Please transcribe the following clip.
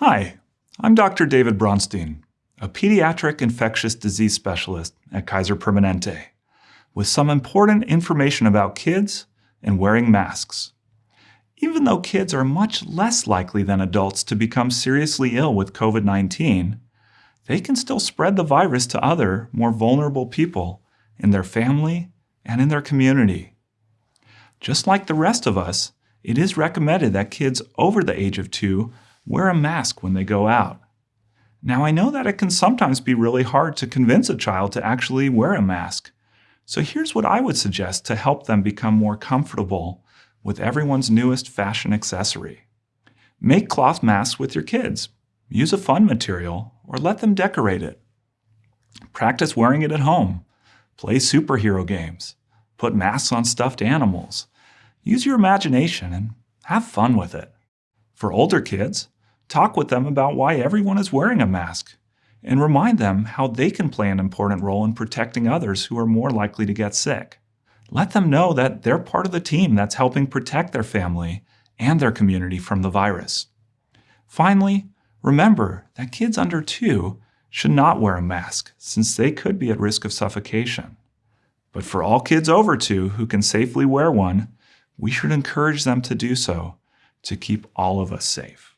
Hi, I'm Dr. David Bronstein, a pediatric infectious disease specialist at Kaiser Permanente, with some important information about kids and wearing masks. Even though kids are much less likely than adults to become seriously ill with COVID-19, they can still spread the virus to other, more vulnerable people in their family and in their community. Just like the rest of us, it is recommended that kids over the age of two wear a mask when they go out. Now, I know that it can sometimes be really hard to convince a child to actually wear a mask. So here's what I would suggest to help them become more comfortable with everyone's newest fashion accessory. Make cloth masks with your kids. Use a fun material or let them decorate it. Practice wearing it at home. Play superhero games. Put masks on stuffed animals. Use your imagination and have fun with it. For older kids, talk with them about why everyone is wearing a mask and remind them how they can play an important role in protecting others who are more likely to get sick. Let them know that they're part of the team that's helping protect their family and their community from the virus. Finally, remember that kids under two should not wear a mask since they could be at risk of suffocation. But for all kids over two who can safely wear one, we should encourage them to do so to keep all of us safe.